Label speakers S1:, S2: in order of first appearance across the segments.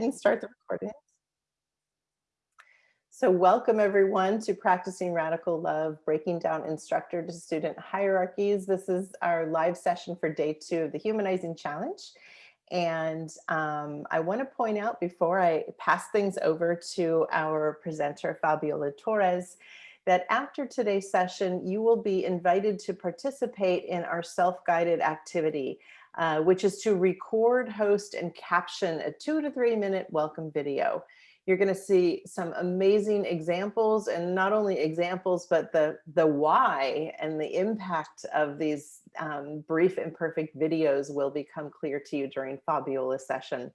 S1: and start the recording. So welcome everyone to Practicing Radical Love, Breaking Down Instructor to Student Hierarchies. This is our live session for day two of the Humanizing Challenge. And um, I want to point out before I pass things over to our presenter, Fabiola Torres, that after today's session, you will be invited to participate in our self-guided activity, uh, which is to record, host, and caption a two to three minute welcome video. You're going to see some amazing examples and not only examples, but the, the why and the impact of these um, brief and perfect videos will become clear to you during Fabiola's session.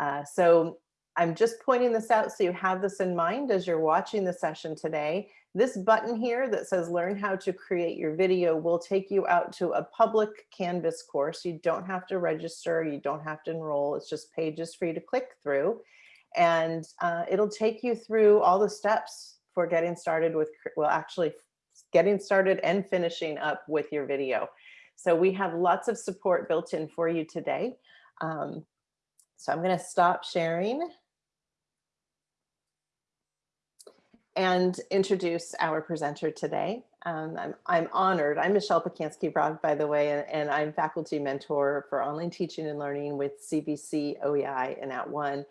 S1: Uh, so I'm just pointing this out so you have this in mind as you're watching the session today. This button here that says learn how to create your video will take you out to a public Canvas course. You don't have to register, you don't have to enroll, it's just pages for you to click through. And uh, it'll take you through all the steps for getting started with, well, actually getting started and finishing up with your video. So we have lots of support built in for you today. Um, so I'm gonna stop sharing and introduce our presenter today. Um, I'm, I'm, honored. I'm Michelle Pacansky-Brock, by the way, and, and, I'm faculty mentor for online teaching and learning with CVC, OEI, and At One.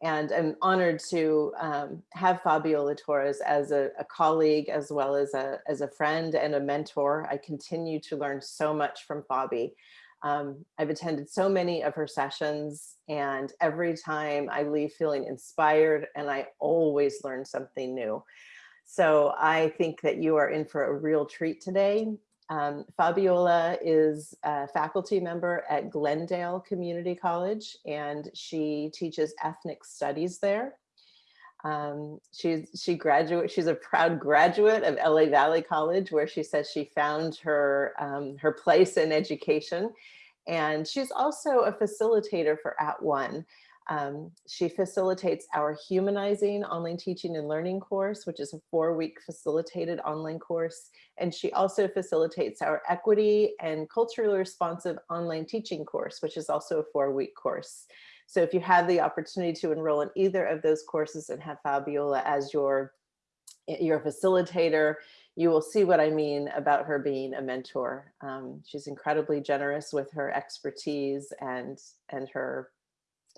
S1: And I'm honored to um, have Fabiola Torres as a, a, colleague, as well as a, as a friend and a mentor. I continue to learn so much from Fabi. Um, I've attended so many of her sessions and every time I leave feeling inspired and I always learn something new. So I think that you are in for a real treat today. Um, Fabiola is a faculty member at Glendale Community College and she teaches ethnic studies there. Um, she's she graduate. She's a proud graduate of LA Valley College, where she says she found her um, her place in education, and she's also a facilitator for At One. Um, she facilitates our Humanizing Online Teaching and Learning course, which is a four-week facilitated online course, and she also facilitates our Equity and Culturally Responsive Online Teaching course, which is also a four-week course. So if you have the opportunity to enroll in either of those courses and have Fabiola as your, your facilitator, you will see what I mean about her being a mentor. Um, she's incredibly generous with her expertise and, and her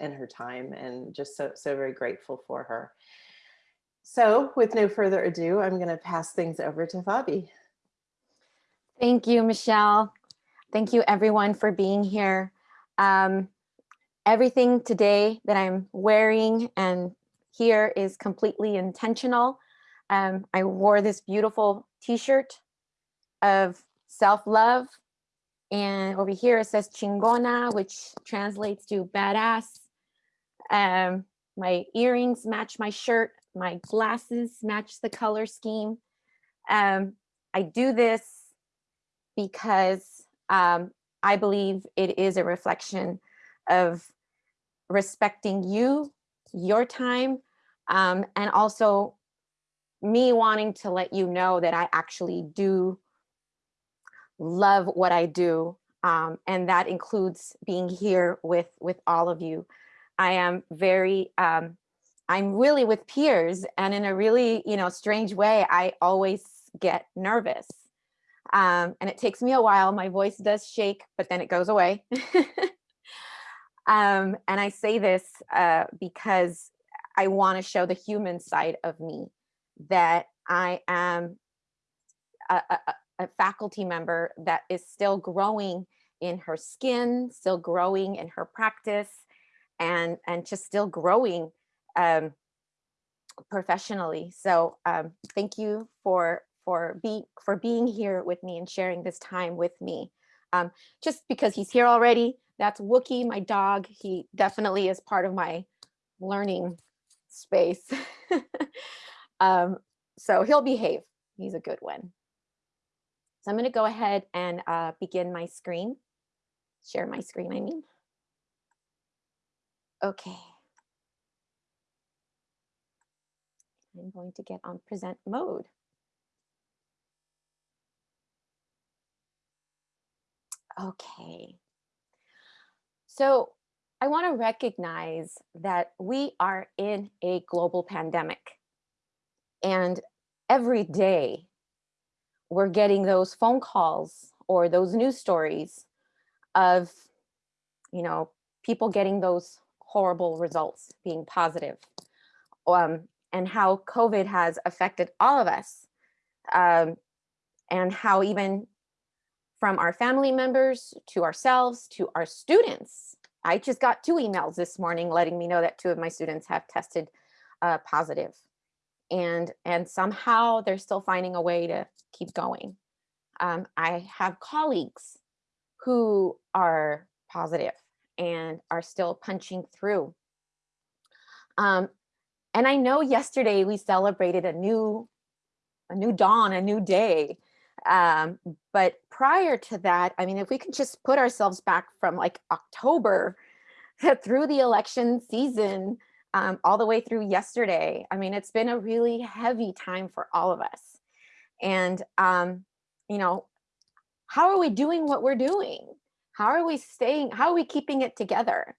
S1: and her time and just so, so very grateful for her. So with no further ado, I'm going to pass things over to Fabi.
S2: Thank you, Michelle. Thank you everyone for being here. Um, everything today that I'm wearing and here is completely intentional. Um, I wore this beautiful t-shirt of self-love and over here it says chingona, which translates to badass. Um, my earrings match my shirt, my glasses match the color scheme. Um, I do this because um, I believe it is a reflection of respecting you, your time, um, and also me wanting to let you know that I actually do love what I do. Um, and that includes being here with, with all of you. I am very, um, I'm really with peers and in a really, you know, strange way, I always get nervous. Um, and it takes me a while. My voice does shake, but then it goes away. Um, and I say this uh, because I want to show the human side of me, that I am a, a, a faculty member that is still growing in her skin, still growing in her practice, and, and just still growing um, professionally. So um, thank you for, for, be, for being here with me and sharing this time with me. Um, just because he's here already that's Wookie, my dog. He definitely is part of my learning space. um, so he'll behave. He's a good one. So I'm going to go ahead and uh, begin my screen. Share my screen, I mean. Okay. I'm going to get on present mode. Okay. So I want to recognize that we are in a global pandemic. And every day we're getting those phone calls or those news stories of, you know, people getting those horrible results being positive um, and how COVID has affected all of us um, and how even from our family members to ourselves to our students. I just got two emails this morning letting me know that two of my students have tested uh, positive and and somehow they're still finding a way to keep going. Um, I have colleagues who are positive and are still punching through. Um, and I know yesterday we celebrated a new, a new dawn, a new day. Um, but prior to that, I mean, if we can just put ourselves back from like October through the election season, um, all the way through yesterday, I mean, it's been a really heavy time for all of us. And, um, you know, how are we doing what we're doing? How are we staying, how are we keeping it together?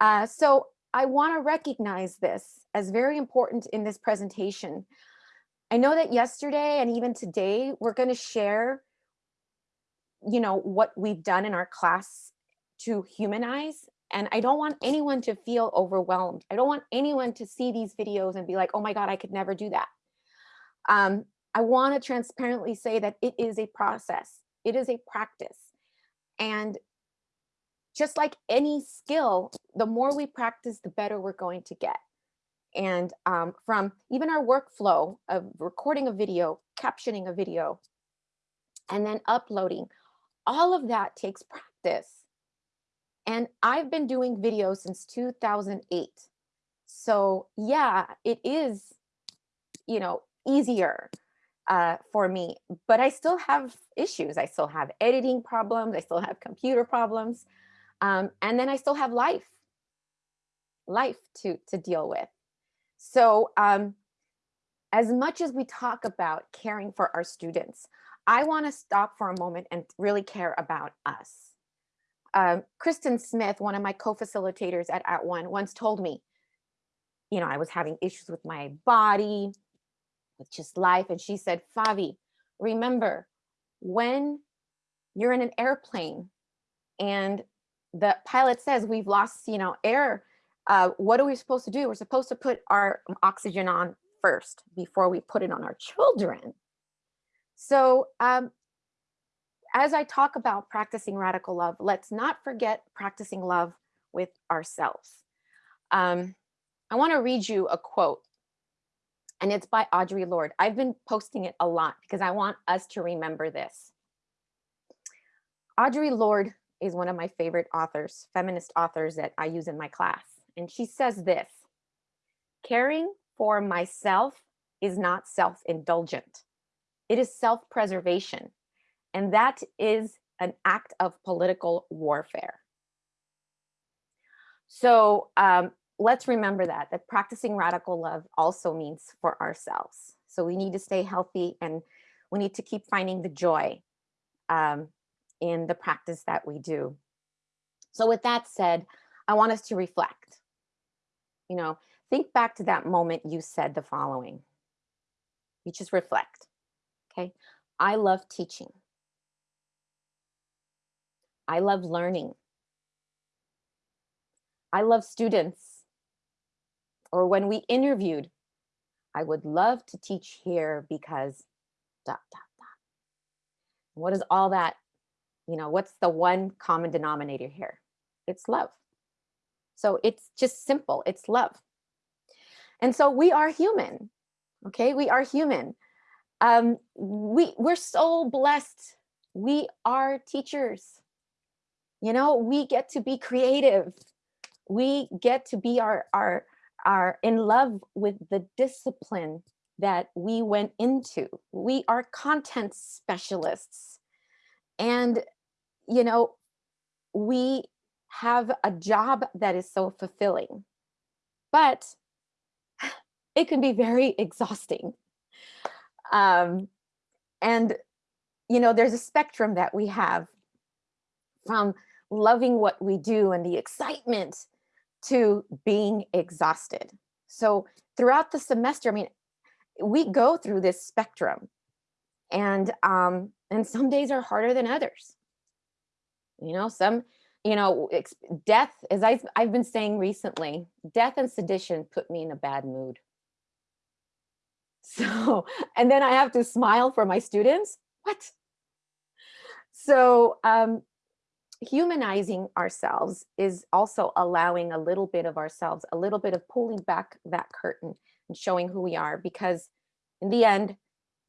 S2: Uh, so I wanna recognize this as very important in this presentation. I know that yesterday and even today, we're gonna share, you know, what we've done in our class to humanize. And I don't want anyone to feel overwhelmed. I don't want anyone to see these videos and be like, oh my God, I could never do that. Um, I wanna transparently say that it is a process. It is a practice. And just like any skill, the more we practice, the better we're going to get. And um, from even our workflow of recording a video, captioning a video, and then uploading, all of that takes practice. And I've been doing videos since 2008. So yeah, it is, you know, easier uh, for me, but I still have issues. I still have editing problems. I still have computer problems. Um, and then I still have life, life to, to deal with. So um, as much as we talk about caring for our students, I want to stop for a moment and really care about us. Um, Kristen Smith, one of my co-facilitators at At One, once told me, you know, I was having issues with my body, with just life. And she said, Fabi, remember when you're in an airplane and the pilot says we've lost, you know, air, uh, what are we supposed to do? We're supposed to put our oxygen on first before we put it on our children. So um, as I talk about practicing radical love, let's not forget practicing love with ourselves. Um, I want to read you a quote and it's by Audre Lorde. I've been posting it a lot because I want us to remember this. Audre Lorde is one of my favorite authors, feminist authors that I use in my class. And she says this, caring for myself is not self-indulgent. It is self-preservation. And that is an act of political warfare. So um, let's remember that, that practicing radical love also means for ourselves. So we need to stay healthy and we need to keep finding the joy um, in the practice that we do. So with that said, I want us to reflect. You know, think back to that moment you said the following. You just reflect, okay? I love teaching. I love learning. I love students or when we interviewed, I would love to teach here because dot, dot, dot. What is all that? You know, what's the one common denominator here? It's love. So it's just simple, it's love. And so we are human, okay? We are human. Um, we, we're so blessed. We are teachers. You know, we get to be creative. We get to be our, our, are in love with the discipline that we went into. We are content specialists. And, you know, we have a job that is so fulfilling, but it can be very exhausting. Um, and, you know, there's a spectrum that we have from loving what we do and the excitement to being exhausted. So throughout the semester, I mean, we go through this spectrum and um, and some days are harder than others. You know, some, you know, death, as I've, I've been saying recently, death and sedition put me in a bad mood. So, and then I have to smile for my students. What? So, um, humanizing ourselves is also allowing a little bit of ourselves, a little bit of pulling back that curtain and showing who we are, because in the end,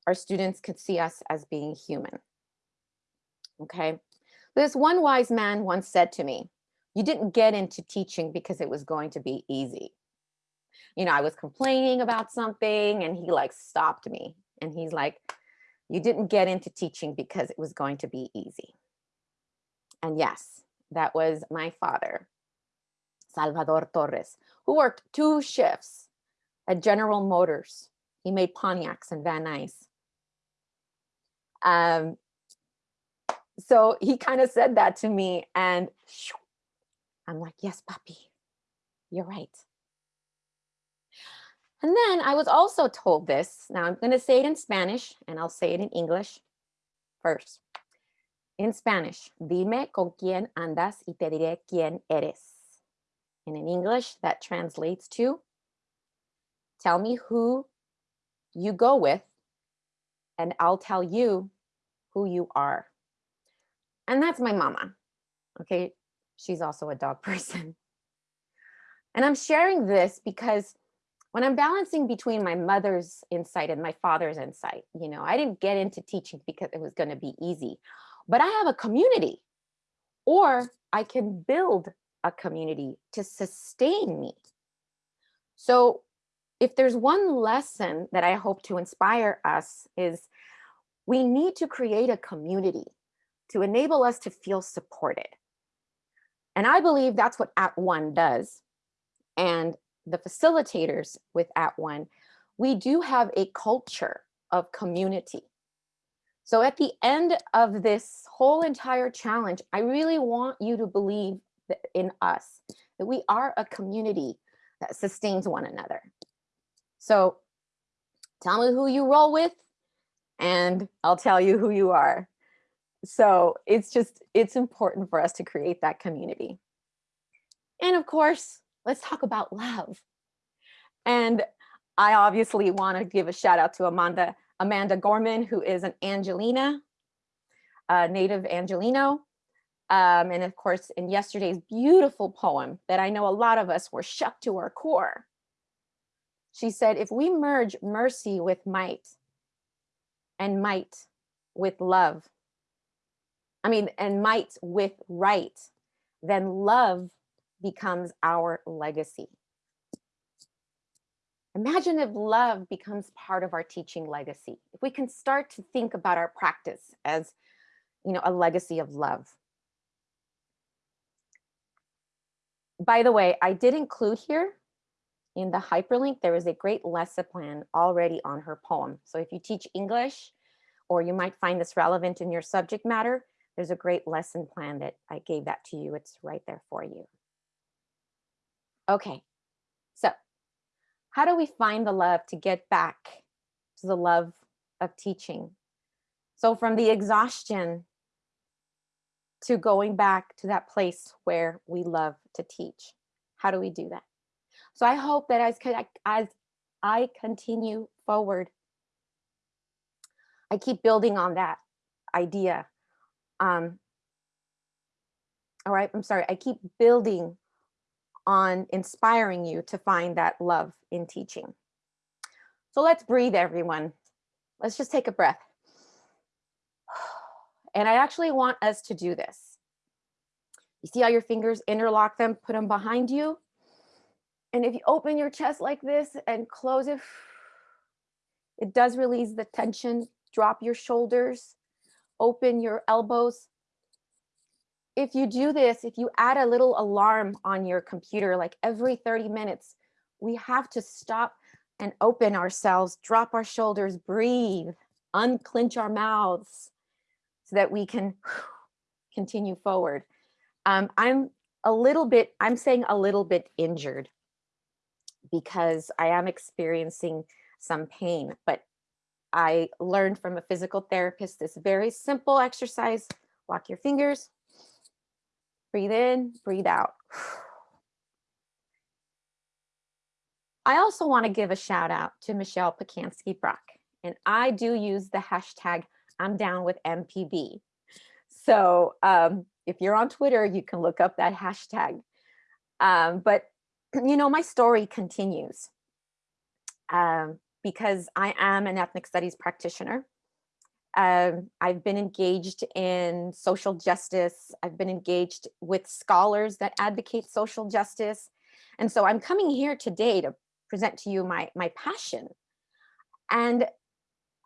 S2: our students could see us as being human. Okay. This one wise man once said to me, You didn't get into teaching because it was going to be easy. You know, I was complaining about something and he like stopped me and he's like, You didn't get into teaching because it was going to be easy. And yes, that was my father, Salvador Torres, who worked two shifts at General Motors. He made Pontiacs and Van Nuys. Um, so he kind of said that to me and I'm like, yes, papi, you're right. And then I was also told this. Now I'm going to say it in Spanish and I'll say it in English first. In Spanish, dime con quién andas y te diré quién eres. And in English, that translates to tell me who you go with and I'll tell you who you are. And that's my mama. Okay. She's also a dog person. And I'm sharing this because when I'm balancing between my mother's insight and my father's insight, you know, I didn't get into teaching because it was going to be easy, but I have a community or I can build a community to sustain me. So if there's one lesson that I hope to inspire us is we need to create a community to enable us to feel supported. And I believe that's what At One does. And the facilitators with At One, we do have a culture of community. So at the end of this whole entire challenge, I really want you to believe in us, that we are a community that sustains one another. So tell me who you roll with, and I'll tell you who you are. So it's just, it's important for us to create that community. And of course, let's talk about love. And I obviously want to give a shout out to Amanda, Amanda Gorman, who is an Angelina, a native Angelino. Um, and of course, in yesterday's beautiful poem that I know a lot of us were shook to our core. She said, if we merge mercy with might and might with love, I mean, and might with right, then love becomes our legacy. Imagine if love becomes part of our teaching legacy. If we can start to think about our practice as, you know, a legacy of love. By the way, I did include here in the hyperlink, there is a great lesson plan already on her poem. So if you teach English, or you might find this relevant in your subject matter, there's a great lesson plan that I gave that to you. It's right there for you. Okay, how do we find the love to get back to the love of teaching? So from the exhaustion to going back to that place where we love to teach. How do we do that? So I hope that as, as I continue forward, I keep building on that idea um, all right, I'm sorry, I keep building on inspiring you to find that love in teaching. So let's breathe, everyone. Let's just take a breath. And I actually want us to do this. You see how your fingers interlock them, put them behind you? And if you open your chest like this and close it, it does release the tension. Drop your shoulders, open your elbows. If you do this, if you add a little alarm on your computer, like every 30 minutes, we have to stop and open ourselves, drop our shoulders, breathe, unclench our mouths so that we can continue forward. Um, I'm a little bit, I'm saying a little bit injured because I am experiencing some pain, but I learned from a physical therapist this very simple exercise. Lock your fingers, breathe in, breathe out. I also want to give a shout out to Michelle Pacansky Brock, and I do use the hashtag I'm down with MPB. So um, if you're on Twitter, you can look up that hashtag. Um, but you know, my story continues um, because I am an ethnic studies practitioner. Um, I've been engaged in social justice. I've been engaged with scholars that advocate social justice. And so I'm coming here today to present to you my, my passion. And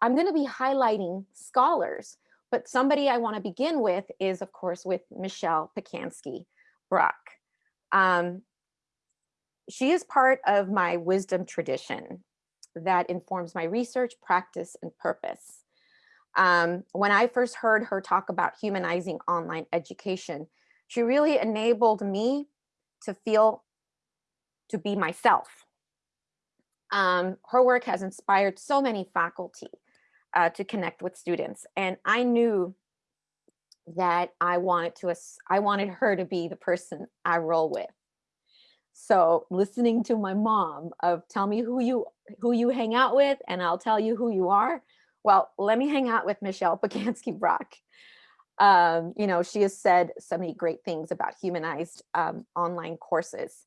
S2: I'm going to be highlighting scholars, but somebody I want to begin with is, of course, with Michelle Pacansky Brock. Um, she is part of my wisdom tradition that informs my research, practice, and purpose. Um, when I first heard her talk about humanizing online education, she really enabled me to feel to be myself. Um, her work has inspired so many faculty uh, to connect with students. And I knew that I wanted to, I wanted her to be the person I roll with. So listening to my mom of tell me who you who you hang out with and I'll tell you who you are. Well, let me hang out with Michelle Pacansky Brock. Um, you know, she has said so many great things about humanized um, online courses.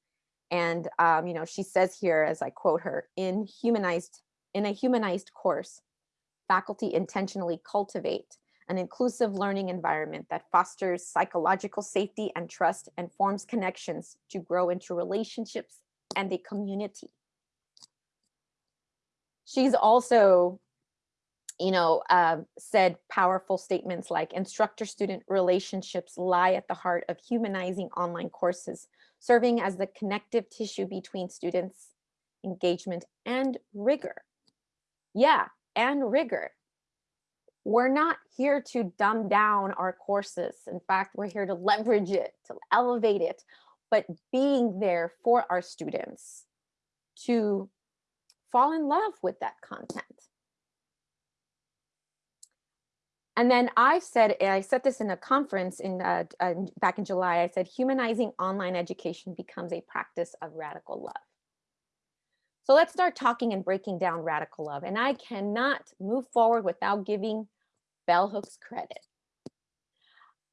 S2: And, um, you know, she says here, as I quote her, in humanized, in a humanized course, faculty intentionally cultivate an inclusive learning environment that fosters psychological safety and trust and forms connections to grow into relationships and a community. She's also, you know, uh, said powerful statements like instructor-student relationships lie at the heart of humanizing online courses, serving as the connective tissue between students, engagement, and rigor. Yeah, and rigor we're not here to dumb down our courses. In fact, we're here to leverage it, to elevate it, but being there for our students to fall in love with that content. And then I said, I said this in a conference in uh, uh, back in July, I said, humanizing online education becomes a practice of radical love. So let's start talking and breaking down radical love. And I cannot move forward without giving Bell Hooks credit.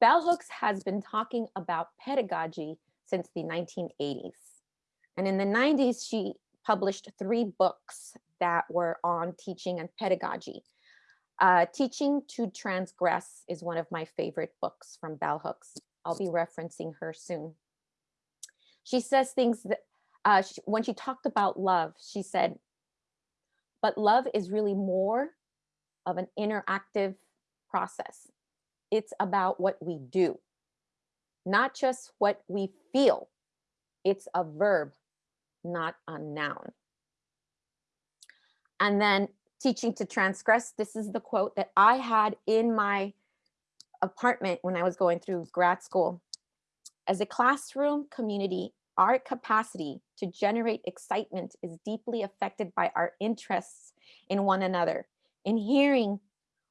S2: Bell Hooks has been talking about pedagogy since the 1980s. And in the 90s, she published three books that were on teaching and pedagogy. Uh, teaching to Transgress is one of my favorite books from Bell Hooks. I'll be referencing her soon. She says things that uh, she, when she talked about love, she said, but love is really more of an interactive process. It's about what we do, not just what we feel. It's a verb, not a noun. And then teaching to transgress, this is the quote that I had in my apartment when I was going through grad school. As a classroom community, our capacity to generate excitement is deeply affected by our interests in one another, in hearing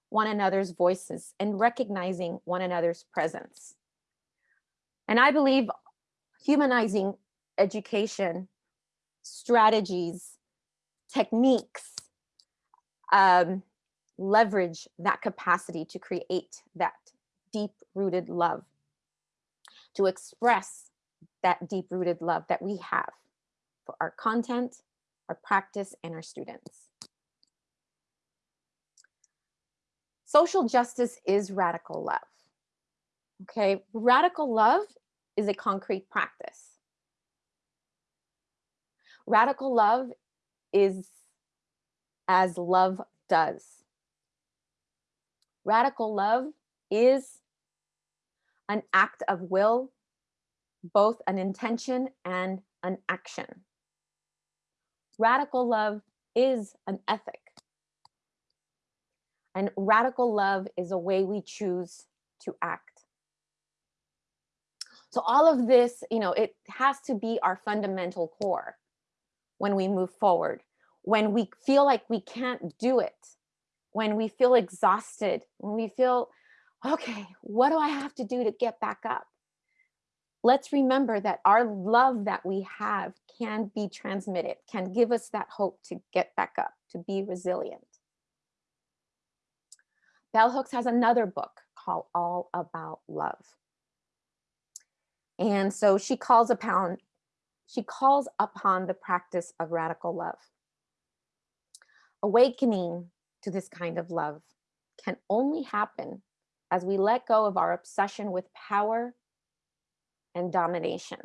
S2: one another's voices and recognizing one another's presence. And I believe humanizing education, strategies, techniques, um, leverage that capacity to create that deep rooted love, to express that deep rooted love that we have for our content, our practice, and our students. Social justice is radical love. Okay, radical love is a concrete practice. Radical love is as love does. Radical love is an act of will, both an intention and an action. Radical love is an ethic. And radical love is a way we choose to act. So all of this, you know, it has to be our fundamental core when we move forward, when we feel like we can't do it, when we feel exhausted, when we feel, okay, what do I have to do to get back up? Let's remember that our love that we have can be transmitted, can give us that hope to get back up, to be resilient. Bell Hooks has another book called All About Love. And so she calls upon she calls upon the practice of radical love. Awakening to this kind of love can only happen as we let go of our obsession with power and domination.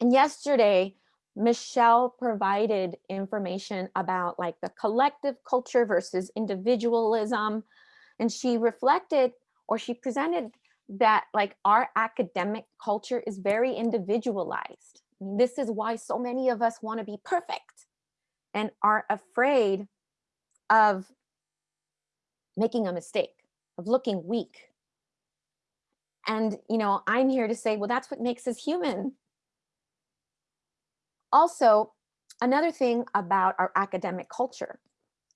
S2: And yesterday, Michelle provided information about like the collective culture versus individualism. And she reflected or she presented that like our academic culture is very individualized. This is why so many of us want to be perfect and are afraid of making a mistake, of looking weak. And, you know, I'm here to say, well, that's what makes us human. Also, another thing about our academic culture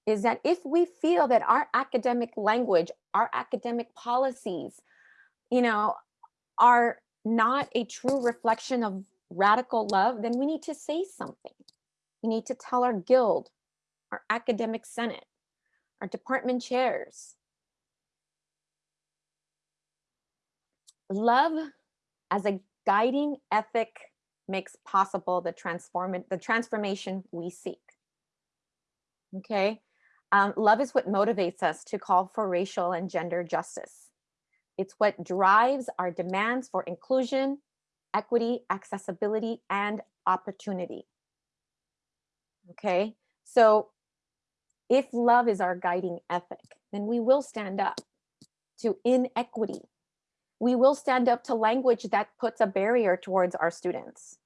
S2: is that if we feel that our academic language, our academic policies, you know, are not a true reflection of radical love, then we need to say something. We need to tell our guild, our academic senate, our department chairs. Love as a guiding ethic makes possible the transform the transformation we seek. Okay, um, love is what motivates us to call for racial and gender justice. It's what drives our demands for inclusion, equity, accessibility, and opportunity. Okay, so if love is our guiding ethic, then we will stand up to inequity. We will stand up to language that puts a barrier towards our students.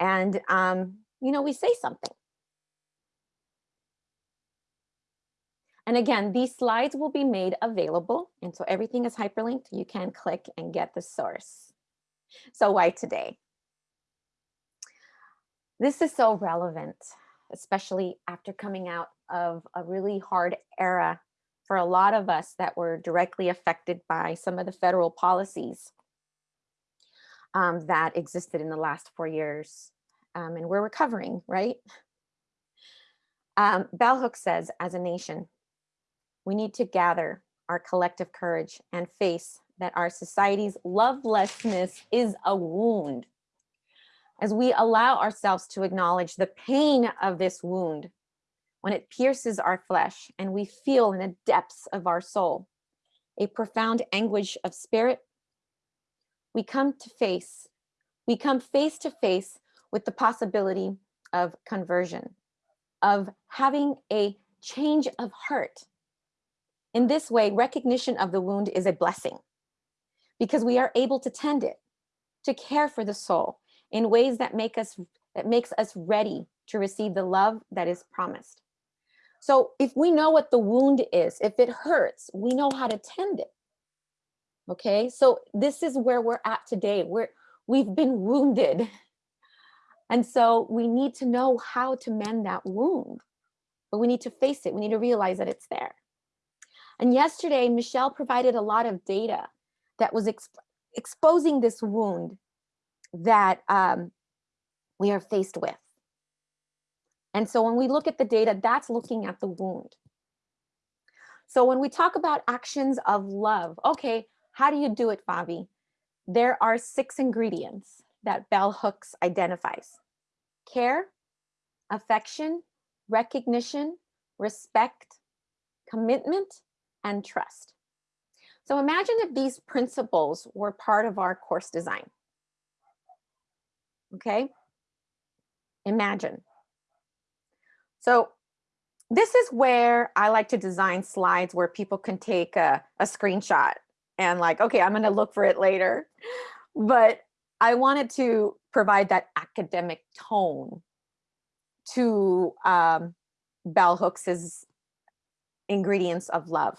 S2: And, um, you know, we say something. And again, these slides will be made available. And so everything is hyperlinked. You can click and get the source. So why today? This is so relevant, especially after coming out of a really hard era for a lot of us that were directly affected by some of the federal policies um, that existed in the last four years. Um, and we're recovering, right? Um, Bell Hooks says, as a nation, we need to gather our collective courage and face that our society's lovelessness is a wound. As we allow ourselves to acknowledge the pain of this wound, when it pierces our flesh and we feel in the depths of our soul, a profound anguish of spirit, we come to face, we come face to face with the possibility of conversion, of having a change of heart. In this way, recognition of the wound is a blessing because we are able to tend it, to care for the soul in ways that make us that makes us ready to receive the love that is promised. So if we know what the wound is, if it hurts, we know how to tend it. Okay, so this is where we're at today. We're, we've been wounded. And so we need to know how to mend that wound, but we need to face it. We need to realize that it's there. And yesterday, Michelle provided a lot of data that was exp exposing this wound that um, we are faced with. And so when we look at the data, that's looking at the wound. So when we talk about actions of love, okay, how do you do it, Fabi? There are six ingredients that Bell Hooks identifies. Care, affection, recognition, respect, commitment, and trust. So imagine if these principles were part of our course design. Okay, imagine. So this is where I like to design slides where people can take a, a screenshot and like, okay, I'm gonna look for it later. But I wanted to provide that academic tone to um, Bell Hooks's ingredients of love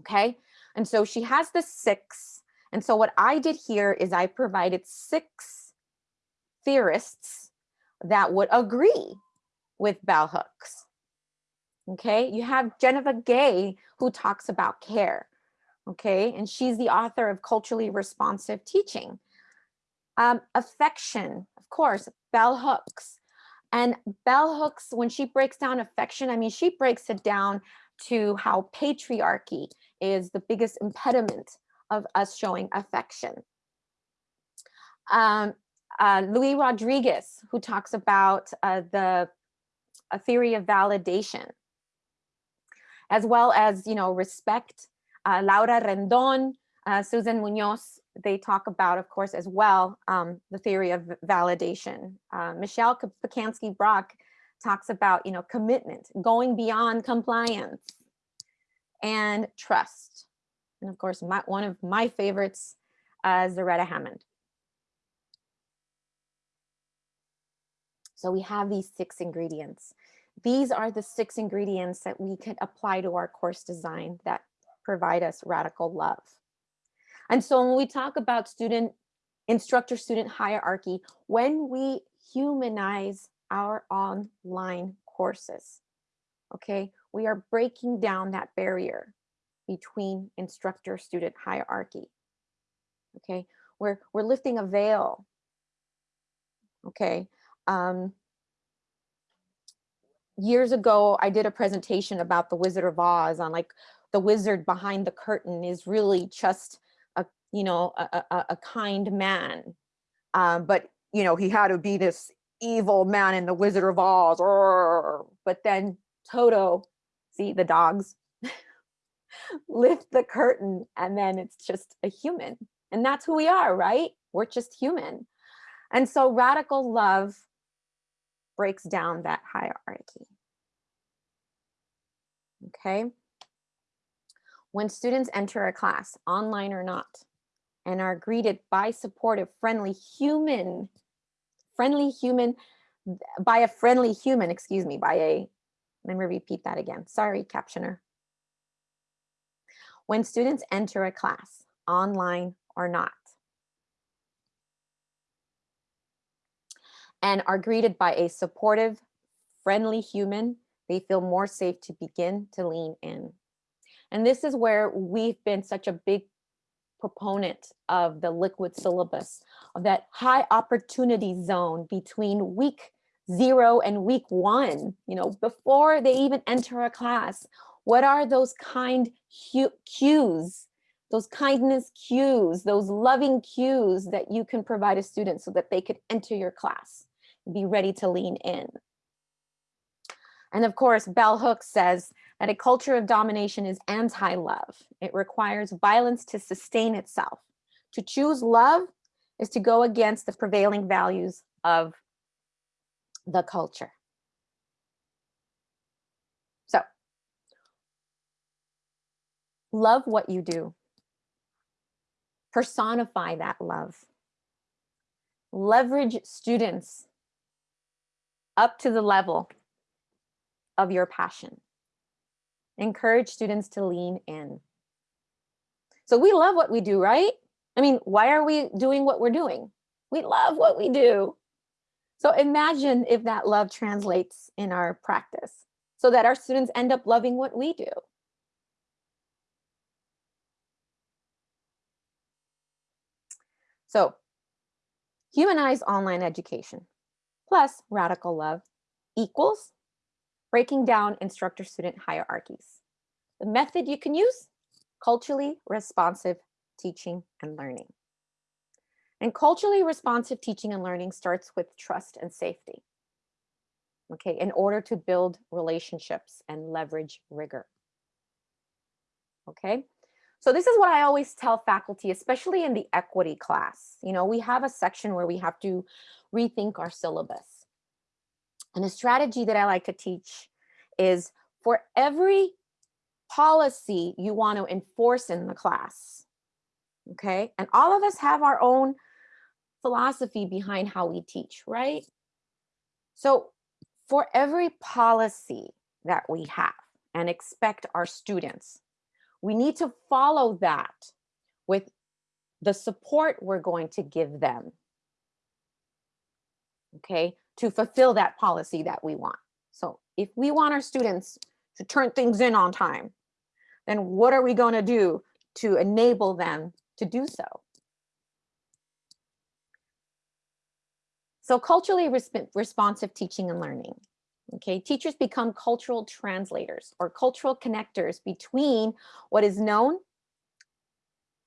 S2: okay? And so she has the six, And so what I did here is I provided six theorists that would agree with bell hooks. Okay, you have Geneva Gay who talks about care. Okay, and she's the author of Culturally Responsive Teaching. Um, affection, of course, bell hooks. And bell hooks, when she breaks down affection, I mean, she breaks it down to how patriarchy is the biggest impediment of us showing affection. Um, uh, Louis Rodriguez, who talks about uh, the a theory of validation, as well as, you know, respect. Uh, Laura Rendon, uh, Susan Munoz, they talk about, of course, as well, um, the theory of validation. Uh, Michelle Pacansky-Brock talks about, you know, commitment, going beyond compliance and trust. And of course, my, one of my favorites, Zaretta Hammond. So we have these six ingredients. These are the six ingredients that we can apply to our course design that provide us radical love. And so when we talk about student, instructor student hierarchy, when we humanize our online courses, okay, we are breaking down that barrier between instructor student hierarchy. Okay, we're, we're lifting a veil. Okay, um, years ago, I did a presentation about the Wizard of Oz on like the wizard behind the curtain is really just a, you know, a, a, a kind man. Um, but, you know, he had to be this evil man in the Wizard of Oz. But then Toto, see the dogs, lift the curtain and then it's just a human. And that's who we are, right? We're just human. And so radical love breaks down that hierarchy. Okay. When students enter a class, online or not, and are greeted by supportive, friendly human, friendly human, by a friendly human, excuse me, by a, let me repeat that again. Sorry, captioner. When students enter a class, online or not, and are greeted by a supportive, friendly human, they feel more safe to begin to lean in. And this is where we've been such a big proponent of the liquid syllabus, of that high opportunity zone between week zero and week one, you know, before they even enter a class. What are those kind cues, those kindness cues, those loving cues that you can provide a student so that they could enter your class? Be ready to lean in. And of course, Bell Hooks says that a culture of domination is anti-love. It requires violence to sustain itself. To choose love is to go against the prevailing values of the culture. So, love what you do. Personify that love. Leverage students up to the level of your passion. Encourage students to lean in. So we love what we do, right? I mean, why are we doing what we're doing? We love what we do. So imagine if that love translates in our practice so that our students end up loving what we do. So humanize online education plus radical love equals breaking down instructor-student hierarchies. The method you can use, culturally responsive teaching and learning. And culturally responsive teaching and learning starts with trust and safety. Okay, in order to build relationships and leverage rigor. Okay, so this is what I always tell faculty, especially in the equity class. You know, we have a section where we have to rethink our syllabus. And a strategy that I like to teach is for every policy you want to enforce in the class, okay? And all of us have our own philosophy behind how we teach, right? So for every policy that we have and expect our students we need to follow that with the support we're going to give them. Okay, to fulfill that policy that we want. So if we want our students to turn things in on time, then what are we going to do to enable them to do so? So culturally resp responsive teaching and learning. Okay, teachers become cultural translators or cultural connectors between what is known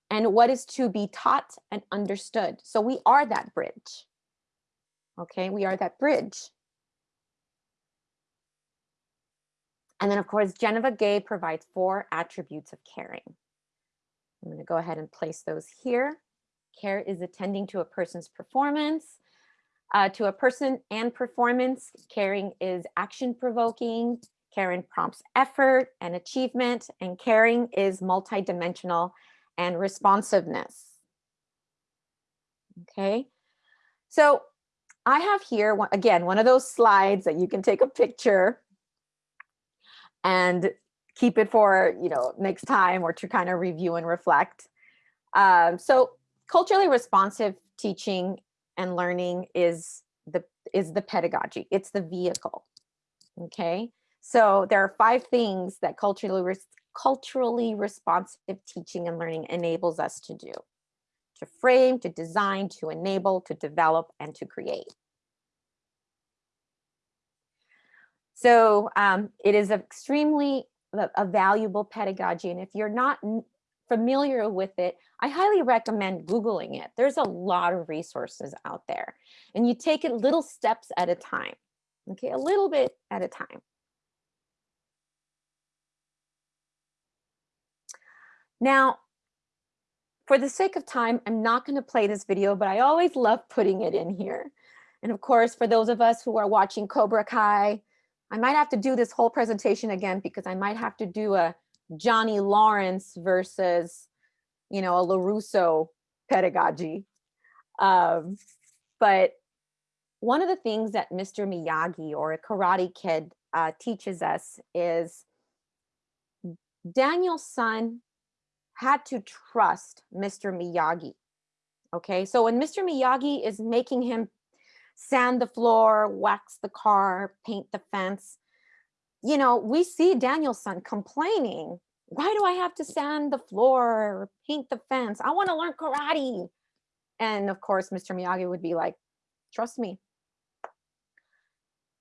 S2: and what is to be taught and understood. So we are that bridge. Okay, we are that bridge. And then of course, Geneva Gay provides four attributes of caring. I'm gonna go ahead and place those here. Care is attending to a person's performance, uh, to a person and performance. Caring is action provoking. Caring prompts effort and achievement and caring is multidimensional and responsiveness. Okay, so I have here, again, one of those slides that you can take a picture and keep it for, you know, next time or to kind of review and reflect. Um, so culturally responsive teaching and learning is the is the pedagogy. It's the vehicle. Okay. So there are five things that culturally culturally responsive teaching and learning enables us to do to frame, to design, to enable, to develop, and to create. So um, it is extremely a valuable pedagogy. And if you're not familiar with it, I highly recommend Googling it. There's a lot of resources out there and you take it little steps at a time. Okay, a little bit at a time. Now, for the sake of time, I'm not going to play this video, but I always love putting it in here. And of course, for those of us who are watching Cobra Kai, I might have to do this whole presentation again because I might have to do a Johnny Lawrence versus, you know, a LaRusso pedagogy. Um, but one of the things that Mr. Miyagi or a Karate Kid uh, teaches us is Daniel-san had to trust Mr. Miyagi. Okay, so when Mr. Miyagi is making him sand the floor, wax the car, paint the fence, you know, we see Daniel-san complaining, why do I have to sand the floor or paint the fence? I want to learn karate. And of course, Mr. Miyagi would be like, trust me.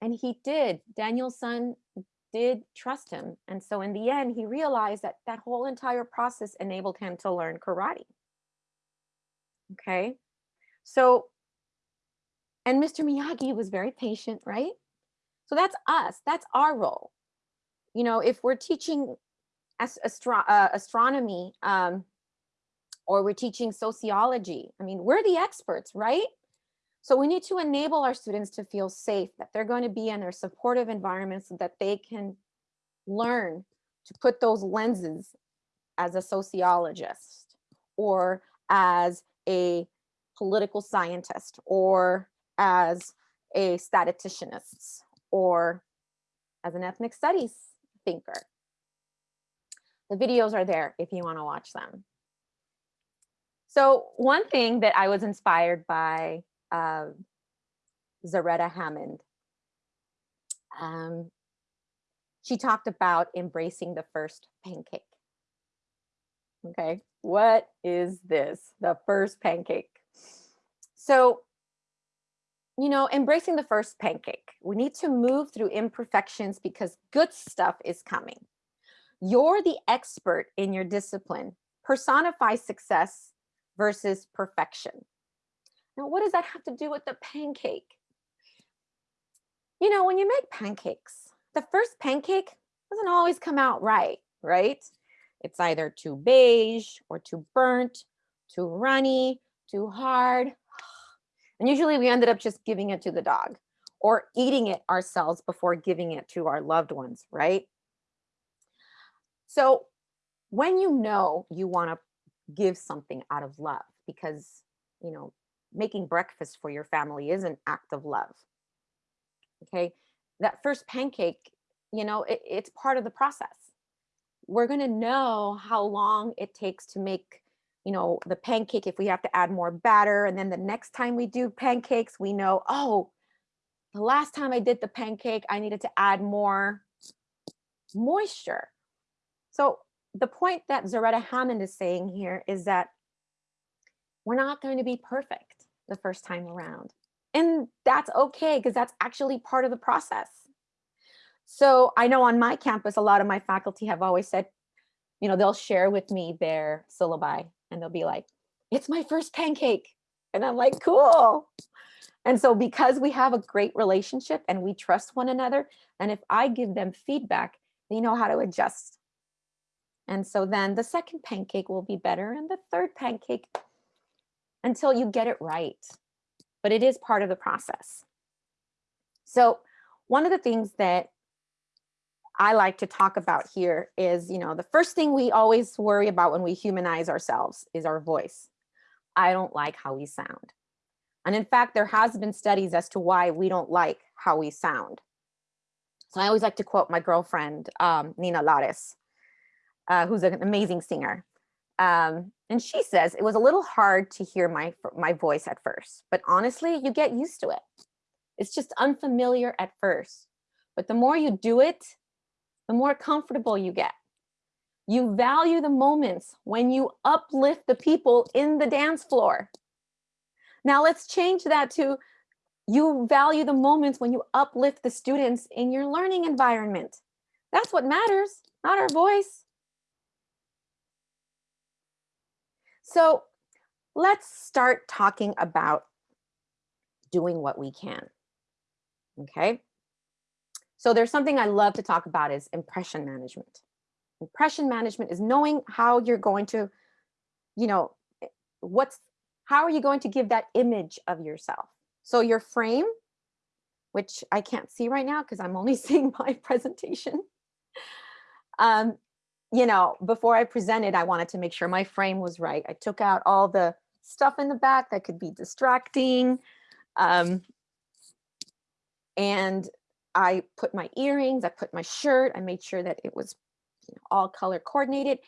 S2: And he did. Daniel-san did trust him. And so in the end, he realized that that whole entire process enabled him to learn karate. Okay. So, and Mr. Miyagi was very patient, right? So that's us, that's our role. You know, if we're teaching astro uh, astronomy um, or we're teaching sociology, I mean, we're the experts, right? So we need to enable our students to feel safe, that they're going to be in a supportive environment so that they can learn to put those lenses as a sociologist or as a political scientist or as a statisticianist or as an ethnic studies thinker. The videos are there if you want to watch them. So one thing that I was inspired by uh, Zaretta Hammond, um, she talked about embracing the first pancake. Okay, what is this? The first pancake. So you know, embracing the first pancake. We need to move through imperfections because good stuff is coming. You're the expert in your discipline. Personify success versus perfection. Now, what does that have to do with the pancake? You know, when you make pancakes, the first pancake doesn't always come out right, right? It's either too beige or too burnt, too runny, too hard, and usually we ended up just giving it to the dog or eating it ourselves before giving it to our loved ones, right? So when you know you want to give something out of love because, you know, making breakfast for your family is an act of love. Okay, that first pancake, you know, it, it's part of the process. We're going to know how long it takes to make you know, the pancake, if we have to add more batter, and then the next time we do pancakes, we know, oh, the last time I did the pancake, I needed to add more moisture. So the point that Zaretta Hammond is saying here is that we're not going to be perfect the first time around. And that's okay, because that's actually part of the process. So I know on my campus, a lot of my faculty have always said, you know, they'll share with me their syllabi and they'll be like, it's my first pancake. And I'm like, cool. And so because we have a great relationship and we trust one another, and if I give them feedback, they know how to adjust. And so then the second pancake will be better and the third pancake until you get it right. But it is part of the process. So one of the things that I like to talk about here is, you know, the first thing we always worry about when we humanize ourselves is our voice. I don't like how we sound. And in fact, there has been studies as to why we don't like how we sound. So I always like to quote my girlfriend, um, Nina Lares, uh, who's an amazing singer. Um, and she says, it was a little hard to hear my, my voice at first, but honestly, you get used to it. It's just unfamiliar at first, but the more you do it, the more comfortable you get. You value the moments when you uplift the people in the dance floor. Now let's change that to you value the moments when you uplift the students in your learning environment. That's what matters, not our voice. So let's start talking about doing what we can, okay? So there's something I love to talk about is impression management. Impression management is knowing how you're going to, you know, eh, what's, how are you going to give that image of yourself? So your frame, which I can't see right now because I'm only seeing my presentation. Um, you know, before I presented, I wanted to make sure my frame was right. I took out all the stuff in the back that could be distracting. Um, and I put my earrings, I put my shirt, I made sure that it was you know, all color coordinated.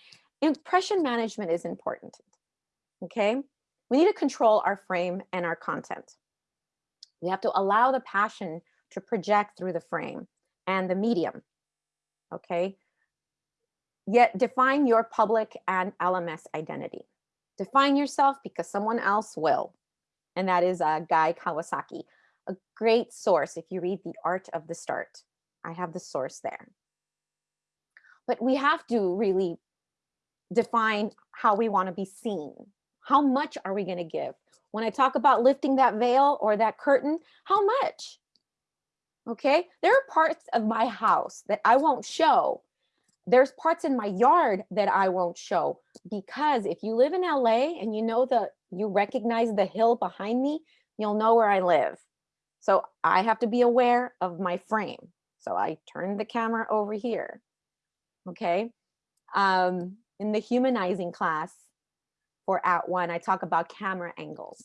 S2: Impression management is important, okay? We need to control our frame and our content. We have to allow the passion to project through the frame and the medium, okay? Yet define your public and LMS identity. Define yourself because someone else will, and that is uh, Guy Kawasaki a great source if you read The Art of the Start. I have the source there. But we have to really define how we want to be seen. How much are we going to give? When I talk about lifting that veil or that curtain, how much? Okay, there are parts of my house that I won't show. There's parts in my yard that I won't show because if you live in LA and you know the you recognize the hill behind me, you'll know where I live. So I have to be aware of my frame. So I turn the camera over here. Okay. Um, in the humanizing class for @ONE, I talk about camera angles.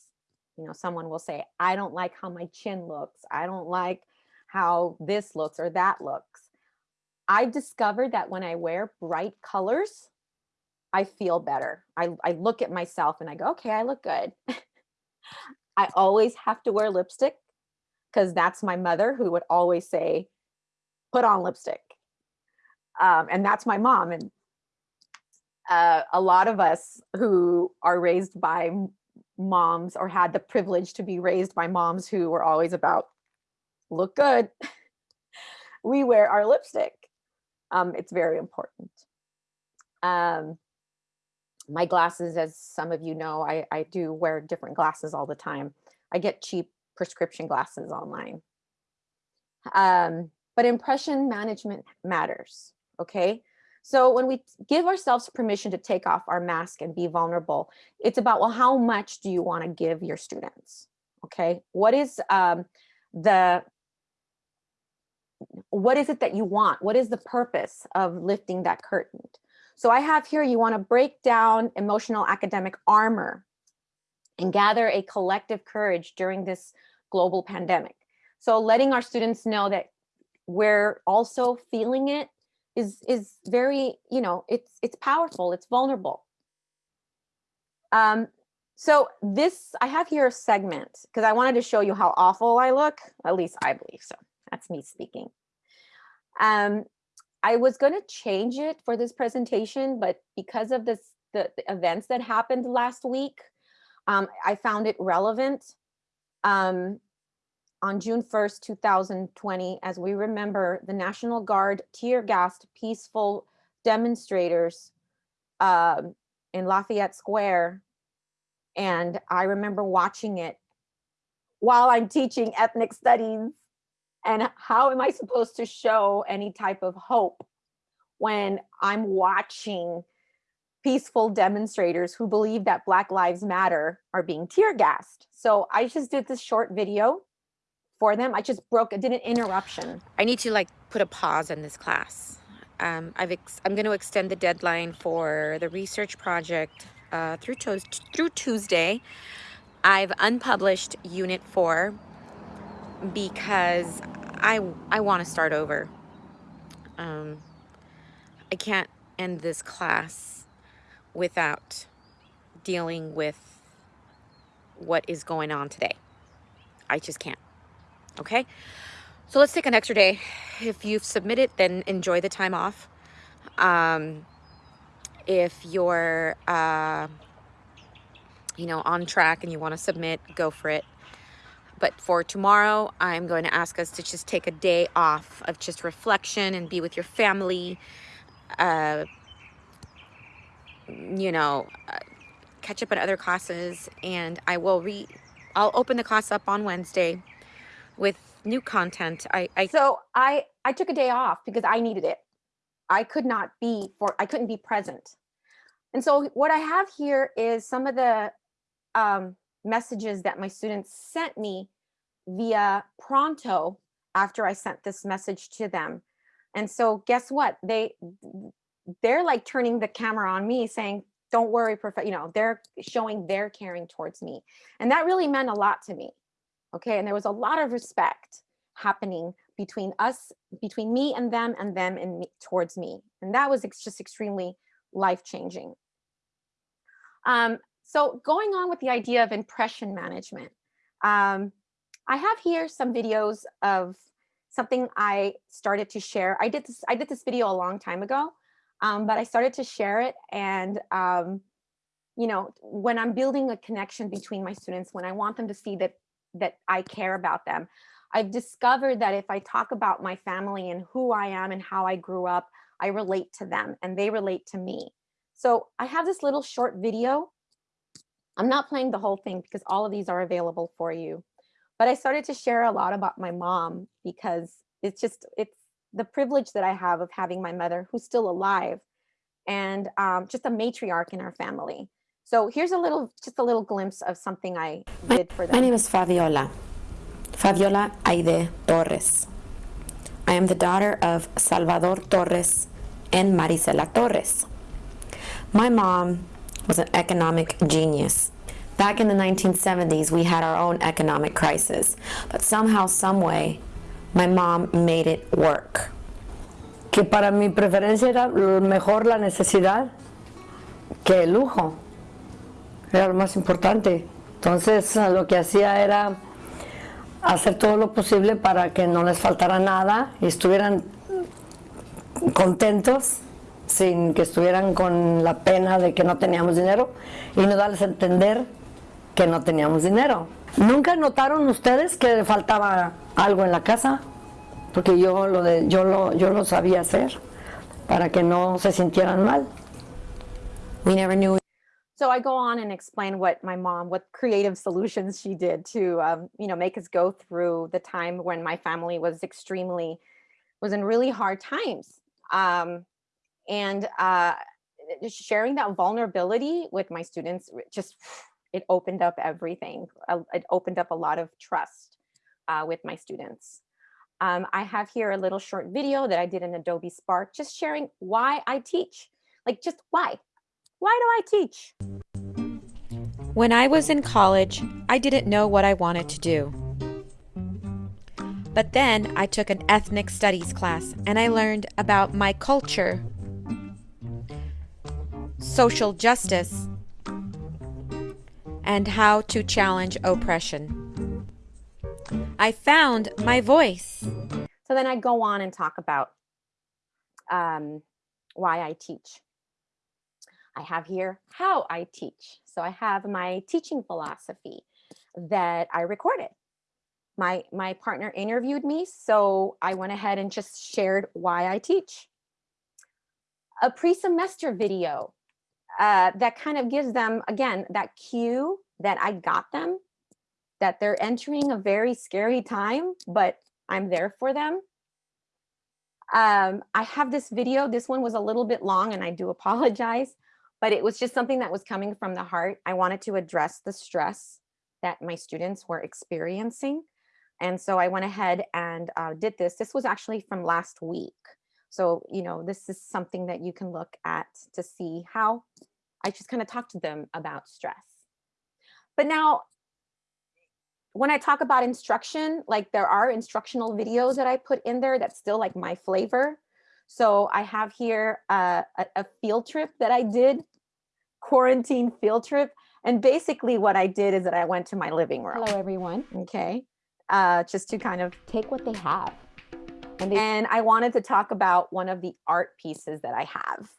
S2: You know, someone will say, I don't like how my chin looks. I don't like how this looks or that looks. I've discovered that when I wear bright colors, I feel better. I, I look at myself and I go, okay, I look good. I always have to wear lipstick because that's my mother who would always say, put on lipstick. Um, and that's my mom. And uh, a lot of us who are raised by moms or had the privilege to be raised by moms who were always about look good, we wear our lipstick. Um, it's very important. Um, my glasses, as some of you know, I, I do wear different glasses all the time. I get cheap prescription glasses online. Um, but impression management matters, okay? So when we give ourselves permission to take off our mask and be vulnerable, it's about, well, how much do you want to give your students? Okay, what is um, the, what is it that you want? What is the purpose of lifting that curtain? So I have here, you want to break down emotional academic armor and gather a collective courage during this global pandemic. So letting our students know that we're also feeling it is is very, you know, it's it's powerful, it's vulnerable. Um, so this, I have here a segment because I wanted to show you how awful I look. At least I believe so. That's me speaking. Um, I was going to change it for this presentation, but because of this, the, the events that happened last week, um, I found it relevant. Um, on June 1st, 2020, as we remember, the National Guard tear gassed peaceful demonstrators um, in Lafayette Square. And I remember watching it while I'm teaching ethnic studies. And how am I supposed to show any type of hope when I'm watching peaceful demonstrators who believe that Black Lives Matter are being tear gassed? So I just did this short video for them. I just broke, I did an interruption.
S3: I need to like put a pause on this class. Um, I've I'm going to extend the deadline for the research project uh, through, through Tuesday. I've unpublished Unit 4 because I, I want to start over. Um, I can't end this class without dealing with what is going on today. I just can't. Okay, so let's take an extra day. If you've submitted, then enjoy the time off. Um, if you're, uh, you know, on track and you want to submit, go for it. But for tomorrow, I'm going to ask us to just take a day off of just reflection and be with your family. Uh, you know, uh, catch up on other classes. And I will re, I'll open the class up on Wednesday with new content. I, I
S2: so I I took a day off because I needed it. I could not be for I couldn't be present. And so what I have here is some of the um, messages that my students sent me via Pronto after I sent this message to them. And so guess what? They they're like turning the camera on me saying, don't worry, you know, they're showing their caring towards me. And that really meant a lot to me okay? And there was a lot of respect happening between us between me and them and them and me, towards me. And that was just extremely life-changing. Um, so going on with the idea of impression management um, i have here some videos of something i started to share. I did this i did this video a long time ago um, but i started to share it and um, you know when i'm building a connection between my students when i want them to see that that I care about them. I've discovered that if I talk about my family and who I am and how I grew up, I relate to them and they relate to me. So I have this little short video. I'm not playing the whole thing because all of these are available for you. But I started to share a lot about my mom because it's just, it's the privilege that I have of having my mother who's still alive and um, just a matriarch in our family. So here's a little, just a little glimpse of something I did for them.
S4: My name is Fabiola, Fabiola Aide Torres. I am the daughter of Salvador Torres and Marisela Torres. My mom was an economic genius. Back in the 1970s, we had our own economic crisis, but somehow, someway, my mom made it work.
S5: Que para mi preferencia era mejor la necesidad que el lujo. era lo más importante. Entonces lo que hacía era hacer todo lo posible para que no les faltara nada y estuvieran contentos sin que estuvieran con la pena de que no teníamos dinero y no darles a entender que no teníamos dinero. ¿Nunca notaron ustedes que faltaba algo en la casa? Porque yo lo, de, yo lo, yo lo sabía hacer para que no se sintieran mal.
S2: We never knew so I go on and explain what my mom, what creative solutions she did to, um, you know, make us go through the time when my family was extremely, was in really hard times. Um, and uh, sharing that vulnerability with my students, just, it opened up everything. It opened up a lot of trust uh, with my students. Um, I have here a little short video that I did in Adobe Spark, just sharing why I teach, like just why, why do I teach?
S3: When I was in college, I didn't know what I wanted to do. But then I took an ethnic studies class and I learned about my culture, social justice, and how to challenge oppression. I found my voice.
S2: So then I go on and talk about um, why I teach. I have here how I teach. So I have my teaching philosophy that I recorded. My, my partner interviewed me, so I went ahead and just shared why I teach. A pre-semester video uh, that kind of gives them, again, that cue that I got them, that they're entering a very scary time, but I'm there for them. Um, I have this video, this one was a little bit long and I do apologize, but it was just something that was coming from the heart. I wanted to address the stress that my students were experiencing. And so I went ahead and uh, did this. This was actually from last week. So, you know, this is something that you can look at to see how I just kind of talked to them about stress. But now, when I talk about instruction, like there are instructional videos that I put in there that's still like my flavor. So I have here uh, a, a field trip that I did, quarantine field trip. And basically what I did is that I went to my living room.
S4: Hello, everyone.
S2: Okay. Uh, just to kind of
S4: Take what they have.
S2: and, and I wanted to talk about one of the art pieces that I have,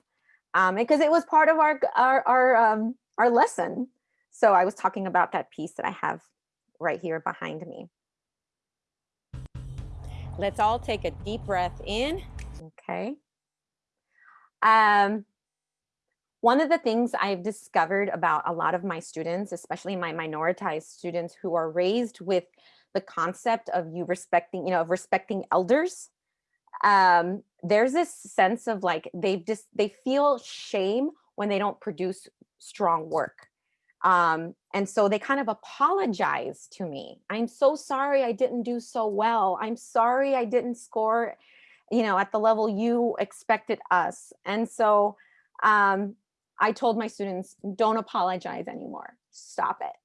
S2: um, because it was part of our our our um, our lesson. So I was talking about that piece that I have right here behind me. Let's all take a deep breath in. Okay. Um, one of the things I've discovered about a lot of my students, especially my minoritized students who are raised with the concept of you respecting, you know, of respecting elders, um, there's this sense of like they just they feel shame when they don't produce strong work. Um, and so they kind of apologize to me. I'm so sorry I didn't do so well. I'm sorry I didn't score, you know, at the level you expected us. And so um, I told my students, don't apologize anymore. Stop it.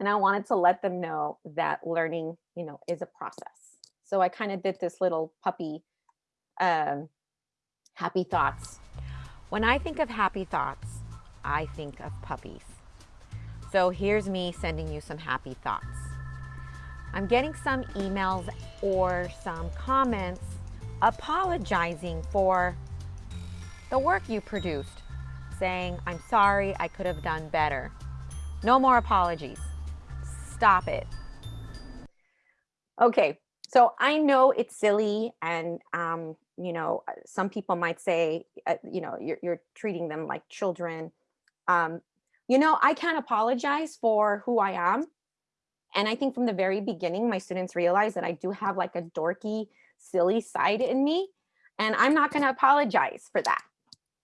S2: And I wanted to let them know that learning, you know, is a process. So I kind of did this little puppy um, happy thoughts.
S3: When I think of happy thoughts, I think of puppies. So here's me sending you some happy thoughts. I'm getting some emails or some comments apologizing for the work you produced, saying, I'm sorry, I could have done better. No more apologies. Stop it.
S2: Okay, so I know it's silly and, um, you know, uh, some people might say, uh, you know, you're, you're treating them like children. Um, you know, I can't apologize for who I am. And I think from the very beginning, my students realize that I do have like a dorky, silly side in me. And I'm not going to apologize for that.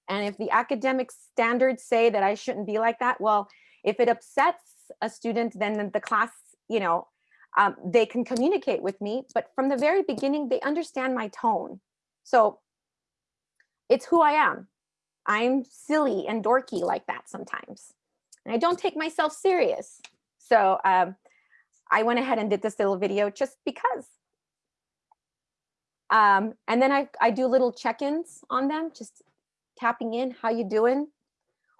S2: And if the academic standards say that I shouldn't be like that, well, if it upsets a student, then the class, you know, um, they can communicate with me. But from the very beginning, they understand my tone. So it's who I am. I'm silly and dorky like that sometimes. And I don't take myself serious. So um, I went ahead and did this little video just because. Um, and then I, I do little check-ins on them, just tapping in, how you doing?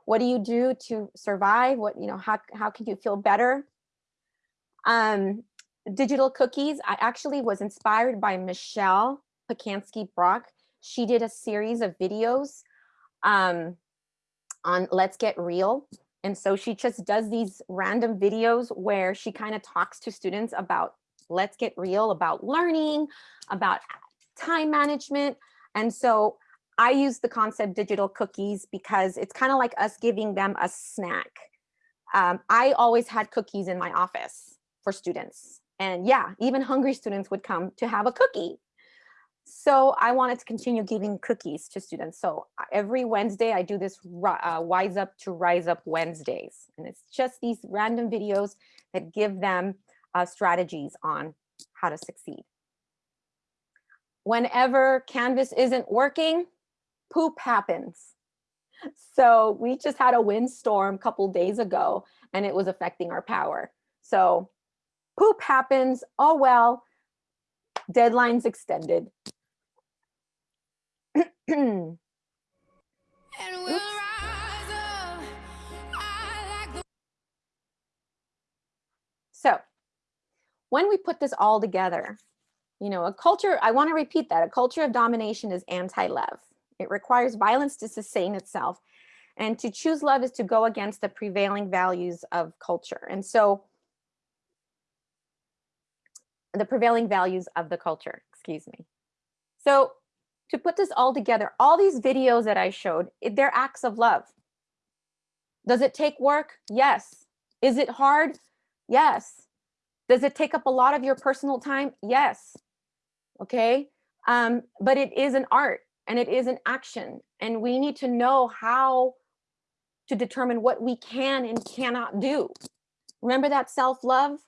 S2: What do you do to survive? What, you know, how, how can you feel better? Um, digital cookies, I actually was inspired by Michelle Pacansky-Brock. She did a series of videos um, on Let's Get Real. And so she just does these random videos where she kind of talks to students about let's get real, about learning, about time management. And so I use the concept digital cookies because it's kind of like us giving them a snack. Um, I always had cookies in my office for students. And yeah, even hungry students would come to have a cookie. So I wanted to continue giving cookies to students. So every Wednesday I do this uh, Wise Up to Rise Up Wednesdays. And it's just these random videos that give them uh, strategies on how to succeed. Whenever Canvas isn't working, poop happens. So we just had a windstorm a couple days ago and it was affecting our power. So poop happens, oh well, deadlines extended.
S6: And we'll
S2: when we put this all together, you know, a culture, I want to repeat that, a culture of domination is anti-love. It requires violence to sustain itself. And to choose love is to go against the prevailing values of culture. And so the prevailing values of the culture, excuse me. So to put this all together, all these videos that I showed, they're acts of love. Does it take work? Yes. Is it hard? Yes. Does it take up a lot of your personal time? Yes. Okay. Um, but it is an art and it is an action. And we need to know how to determine what we can and cannot do. Remember that self-love?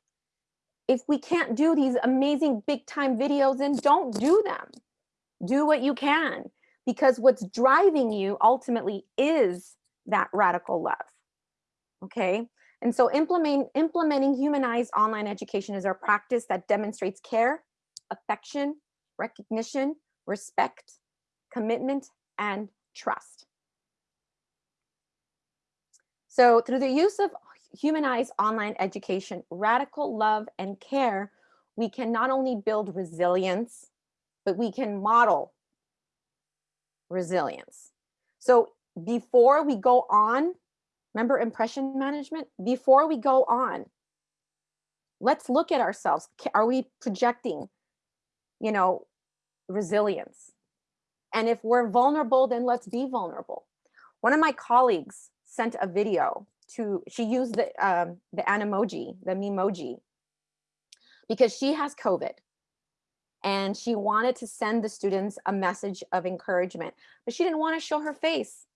S2: If we can't do these amazing big time videos, then don't do them. Do what you can because what's driving you ultimately is that radical love. Okay. And so implement, implementing humanized online education is our practice that demonstrates care, affection, recognition, respect, commitment, and trust. So through the use of humanized online education, radical love and care, we can not only build resilience, but we can model resilience. So before we go on, remember impression management? Before we go on, let's look at ourselves. Are we projecting, you know, resilience? And if we're vulnerable, then let's be vulnerable. One of my colleagues sent a video to, she used the, um, the Animoji, the Memoji, because she has COVID and she wanted to send the students a message of encouragement, but she didn't want to show her face.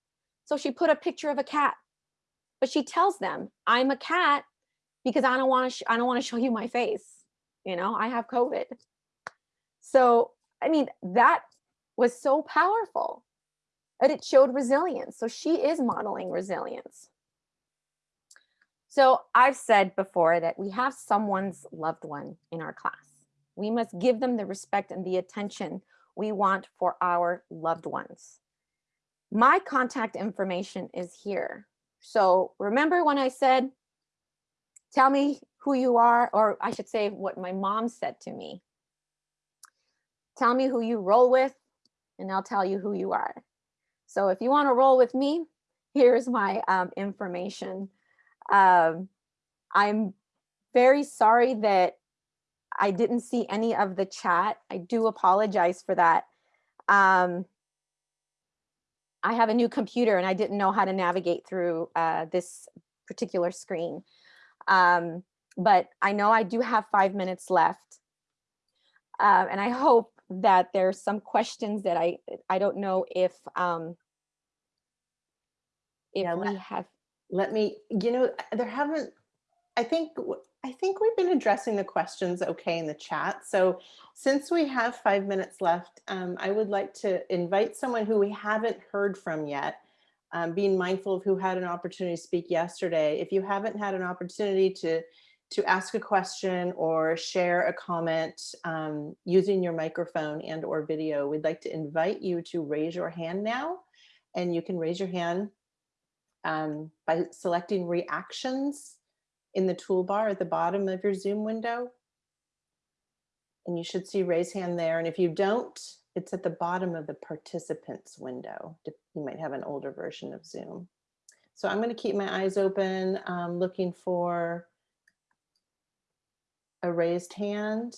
S2: So she put a picture of a cat, but she tells them, I'm a cat because I don't want to, I don't want to show you my face. You know, I have COVID. So, I mean, that was so powerful that it showed resilience. So she is modeling resilience. So I've said before that we have someone's loved one in our class. We must give them the respect and the attention we want for our loved ones. My contact information is here. So remember when I said, tell me who you are, or I should say what my mom said to me. Tell me who you roll with, and I'll tell you who you are. So if you want to roll with me, here's my um, information. Um, I'm very sorry that I didn't see any of the chat. I do apologize for that. Um, I have a new computer and I didn't know how to navigate through uh, this particular screen. Um, but I know I do have five minutes left. Uh, and I hope that there's some questions that I, I don't know if, um, if
S1: Yeah,
S2: we
S1: let-
S2: have,
S1: Let me, you know, there haven't, I think, I think we've been addressing the questions okay in the chat. So since we have five minutes left, um, I would like to invite someone who we haven't heard from yet, um, being mindful of who had an opportunity to speak yesterday. If you haven't had an opportunity to, to ask a question or share a comment um, using your microphone and or video, we'd like to invite you to raise your hand now. And you can raise your hand um, by selecting reactions in the toolbar at the bottom of your Zoom window. And you should see raise hand there. And if you don't, it's at the bottom of the participants window. You might have an older version of Zoom. So I'm going to keep my eyes open, um, looking for a raised hand.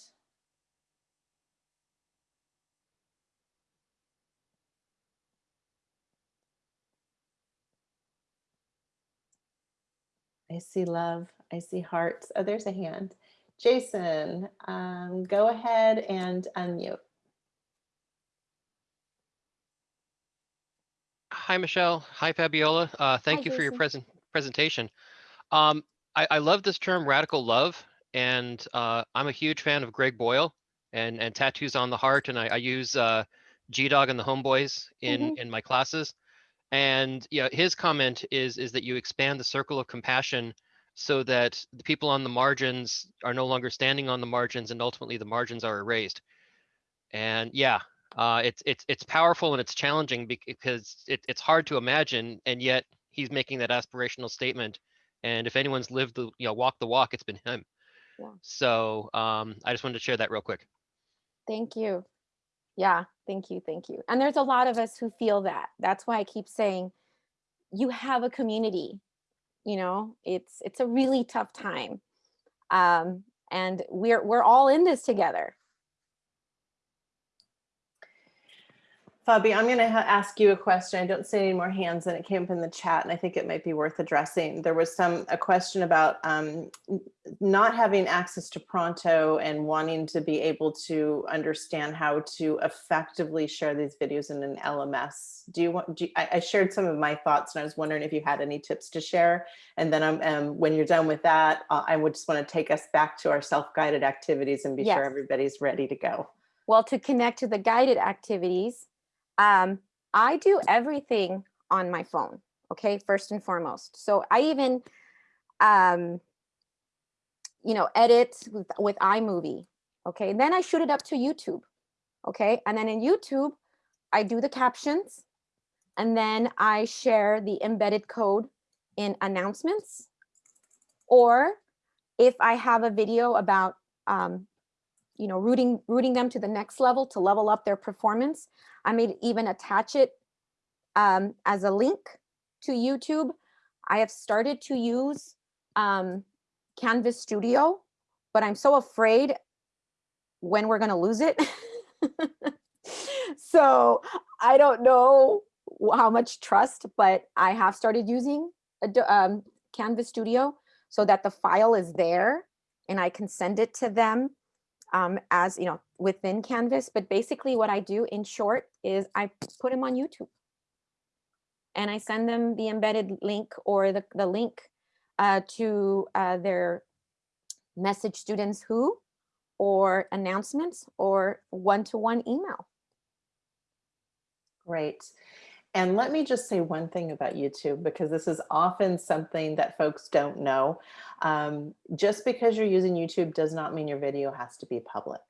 S1: I see love. I see hearts. Oh, there's a hand. Jason, um, go ahead and unmute.
S6: Hi, Michelle. Hi, Fabiola. Uh, thank
S2: Hi,
S6: you for your present presentation. Um, I, I love this term radical love, and uh, I'm a huge fan of Greg Boyle and, and tattoos on the heart. And I, I use uh, G Dog and the Homeboys in,
S2: Mhm.
S6: in my classes. And yeah, his comment is is that you expand the circle of compassion so that the people on the margins are no longer standing on the margins, and ultimately the margins are erased. And yeah, uh, it's it's it's powerful and it's challenging because it, it's hard to imagine, and yet he's making that aspirational statement. And if anyone's lived the you know walk the walk, it's been him.
S2: Yeah.
S6: So um, I just wanted to share that real quick.
S2: Thank you. Yeah, thank you, thank you. And there's a lot of us who feel that. That's why I keep saying you have a community. You know, it's it's a really tough time. Um, and we're we're all in this together.
S1: Fabi, I'm going to ask you a question. I don't see any more hands and it came up in the chat and I think it might be worth addressing. There was some, a question about um, not having access to Pronto and wanting to be able to understand how to effectively share these videos in an LMS. Do you want, do you- I, I shared some of my thoughts and I was wondering if you had any tips to share. And then I'm, um, when you're done with that, uh, I would just want to take us back to our self-guided activities and be sure everybody's ready to go.
S2: Well, to connect to the guided activities, um, I do everything on my phone. Okay, first and foremost. So I even, um, you know, edit with, with iMovie. Okay, then I shoot it up to YouTube. Okay, and then in YouTube, I do the captions, and then I share the embedded code in announcements. Or if I have a video about um, you know, rooting rooting them to the next level to level up their performance. I may even attach it um, as a link to YouTube. I have started to use um, Canvas Studio, but I'm so afraid when we're going to lose it. so I don't know how much trust, but I have started using um, Canvas Studio so that the file is there and I can send it to them um, as you know within Canvas. But basically, what I do in short is I put them on YouTube, and I send them the embedded link or the the link uh, to uh, their message students who or announcements or one-to-one email.
S1: Great. And let me just say one thing about YouTube, because this is often something that folks don't know. Um, just because you're using YouTube does not mean your video has to be public.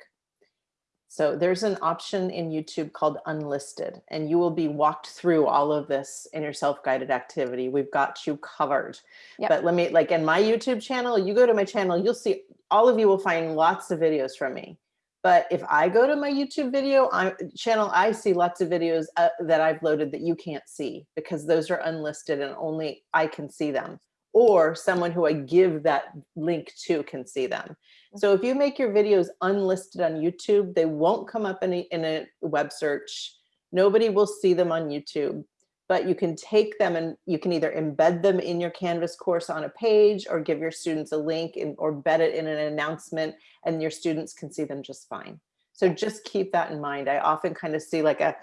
S1: So there's an option in YouTube called unlisted, and you will be walked through all of this in your self-guided activity. We've got you covered.
S2: Yep.
S1: But let me, like in my YouTube channel, you go to my channel, you'll see, all of you will find lots of videos from me. But if I go to my YouTube video I, channel, I see lots of videos uh, that I've loaded that you can't see because those are unlisted and only I can see them. Or someone who I give that link to can see them. So if you make your videos unlisted on YouTube, they won't come up in a, in a web search. Nobody will see them on YouTube, but you can take them and you can either embed them in your Canvas course on a page or give your students a link and, or embed it in an announcement and your students can see them just fine. So just keep that in mind. I often kind of see like a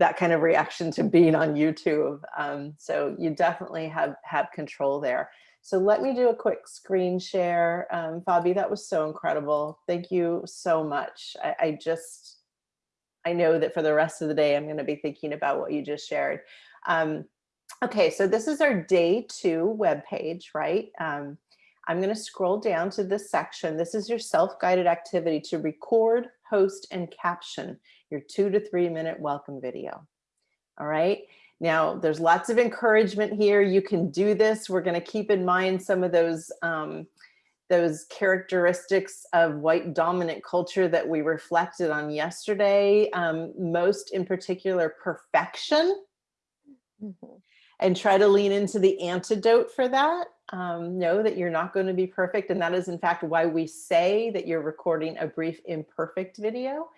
S1: that kind of reaction to being on YouTube. Um, so you definitely have have control there. So let me do a quick screen share. Um, Fabi, that was so incredible. Thank you so much. I, I just, I know that for the rest of the day, I'm going to be thinking about what you just shared. Um, okay, so this is our day two web page, right? Um, I'm going to scroll down to this section. This is your self-guided activity to record, host, and caption your two to three minute welcome video. All right. Now, there's lots of encouragement here. You can do this. We're going to keep in mind some of those um, those characteristics of white dominant culture that we reflected on yesterday. Um, most in particular, perfection,
S2: Mhm.
S1: and try to lean into the antidote for that. Um, know that you're not going to be perfect, and that is in fact why we say that you're recording a brief imperfect video.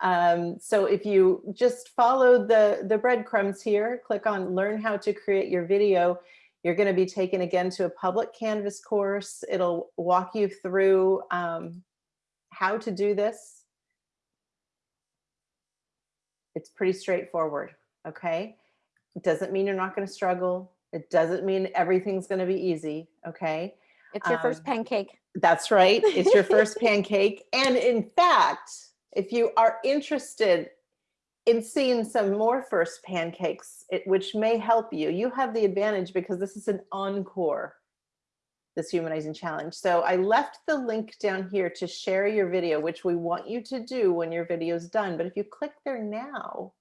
S1: Um, so if you just follow the, the breadcrumbs here, click on learn how to create your video, you're going to be taken again to a public Canvas course. It'll walk you through um, how to do this. It's pretty straightforward, okay? It doesn't mean you're not going to struggle. It doesn't mean everything's going to be easy, okay?
S2: It's your first
S1: Um,
S2: pancake.
S1: That's right. It's your first pancake. And in fact, if you are interested in seeing some more first pancakes, it, which may help you, you have the advantage because this is an encore, this humanizing challenge. So I left the link down here to share your video, which we want you to do when your video is done. But if you click there now,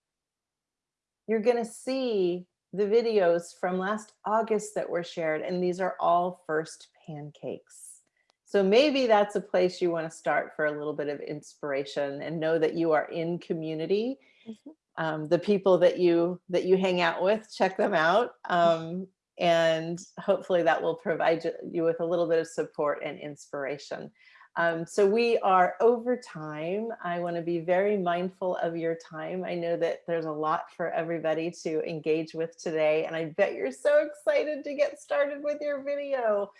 S1: you're going to see the videos from last August that were shared, and these are all first pancakes. So maybe that's a place you want to start for a little bit of inspiration and know that you are in community.
S2: Mhm.
S1: Um, the people that you that you hang out with, check them out. Um, and hopefully that will provide you with a little bit of support and inspiration. Um, so we are over time. I want to be very mindful of your time. I know that there's a lot for everybody to engage with today, and I bet you're so excited to get started with your video.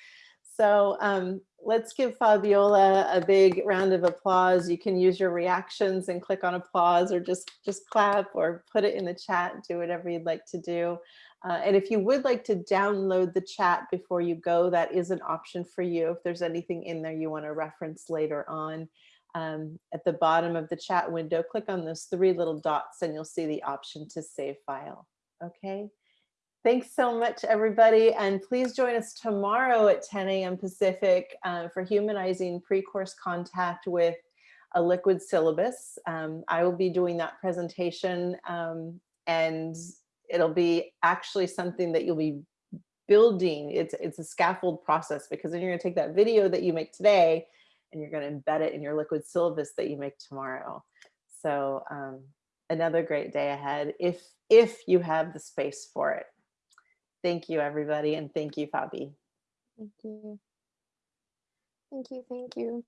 S1: So um, let's give Fabiola a big round of applause. You can use your reactions and click on applause or just, just clap or put it in the chat, do whatever you'd like to do. Uh, and if you would like to download the chat before you go, that is an option for you. If there's anything in there you want to reference later on, um, at the bottom of the chat window, click on those three little dots and you'll see the option to save file. Okay. Thanks so much, everybody. And please join us tomorrow at 10 a.m. Pacific uh, for humanizing pre-course contact with a liquid syllabus. Um, I will be doing that presentation um, and it'll be actually something that you'll be building. It's, it's a scaffold process because then you're gonna take that video that you make today and you're gonna embed it in your liquid syllabus that you make tomorrow. So um, another great day ahead if, if you have the space for it. Thank you, everybody, and thank you, Fabi.
S2: Thank you. Thank you, thank you.